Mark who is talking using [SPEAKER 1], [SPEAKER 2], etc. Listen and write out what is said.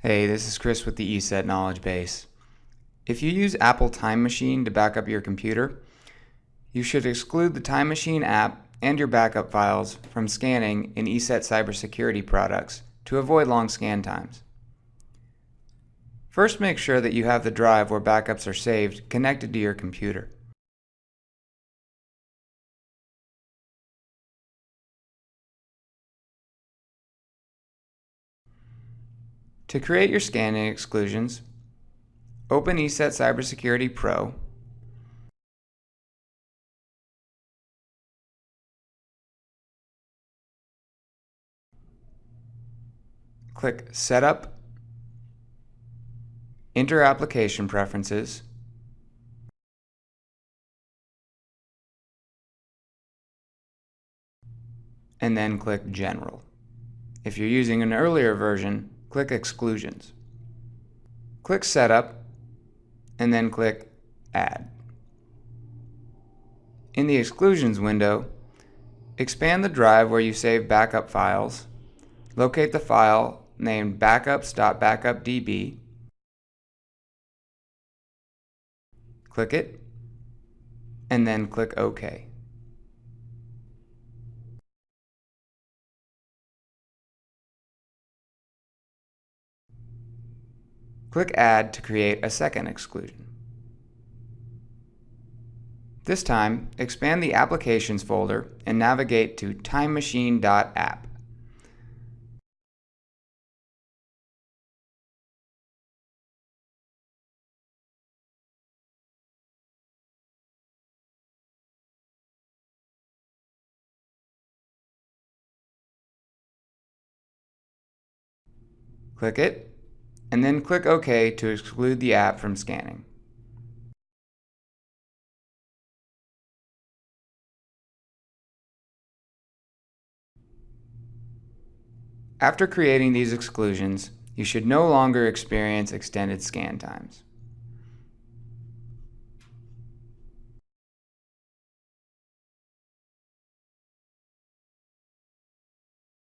[SPEAKER 1] Hey, this is Chris with the ESET Knowledge Base. If you use Apple Time Machine to back up your computer, you should exclude the Time Machine app and your backup files from scanning in ESET cybersecurity products to avoid long scan times. First make sure that you have the drive where backups are saved connected to your computer. To create your scanning exclusions, open ESET Cybersecurity Pro click Setup, enter Application Preferences, and then click General. If you're using an earlier version, click Exclusions. Click Setup, and then click Add. In the Exclusions window, expand the drive where you save backup files, locate the file named backups.backupdb, click it, and then click OK. Click Add to create a second exclusion. This time, expand the Applications folder and navigate to timemachine.app. Click it, and then click OK to exclude the app from scanning. After creating these exclusions, you should no longer experience extended scan times.